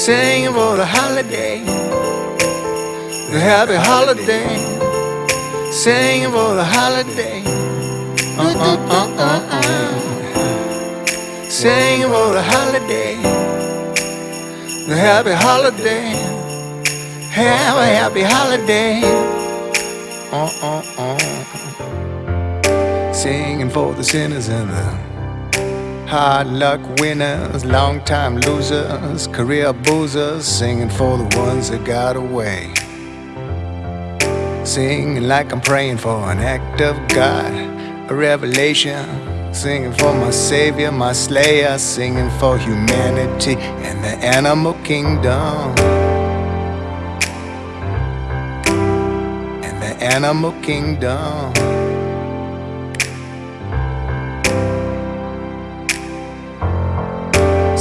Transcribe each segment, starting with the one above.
Singing for the holiday, the happy holiday. Singing for the holiday. Uh, uh, uh, uh, uh. Singing for the holiday, the happy holiday. Have a happy holiday. Uh, uh, uh. Singing for the sinners and the Hard luck winners, long time losers, career boozers, singing for the ones that got away. Singing like I'm praying for an act of God, a revelation. Singing for my Savior, my Slayer, singing for humanity and the animal kingdom. And the animal kingdom.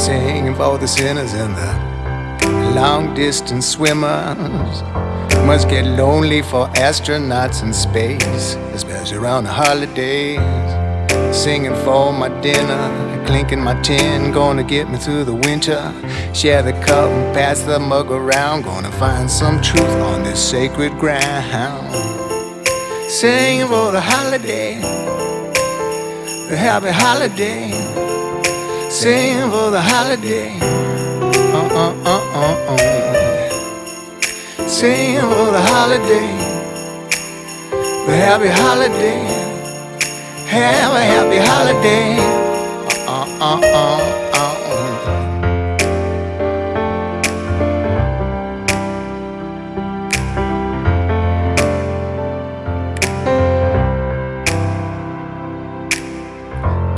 Singing for the sinners and the long distance swimmers. Must get lonely for astronauts in space, especially around the holidays. Singing for my dinner, clinking my tin, gonna get me through the winter. Share the cup and pass the mug around, gonna find some truth on this sacred ground. Singing for the holiday, the happy holiday. Sing for the holiday. Uh, uh, uh, uh, uh. Sing for the holiday. The happy holiday. Have a happy holiday. Uh, uh, uh, uh.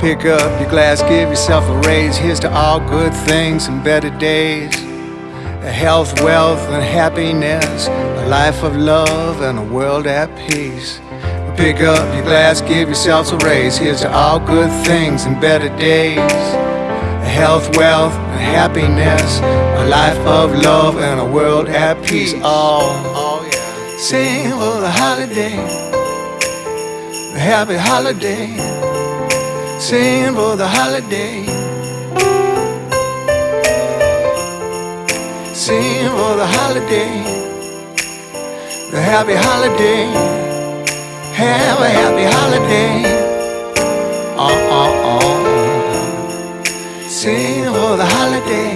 Pick up your glass, give yourself a raise. Here's to all good things and better days. A health, wealth, and happiness. A life of love and a world at peace. Pick up your glass, give yourselves a raise. Here's to all good things and better days. A health, wealth, and happiness. A life of love and a world at peace. All, oh, oh yeah. Sing for the holiday. The happy holiday singing for the holiday. Singing for the holiday, the happy holiday. Have a happy holiday. Uh uh uh. Singing for the holiday,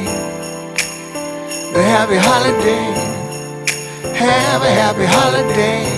the happy holiday. Have a happy holiday.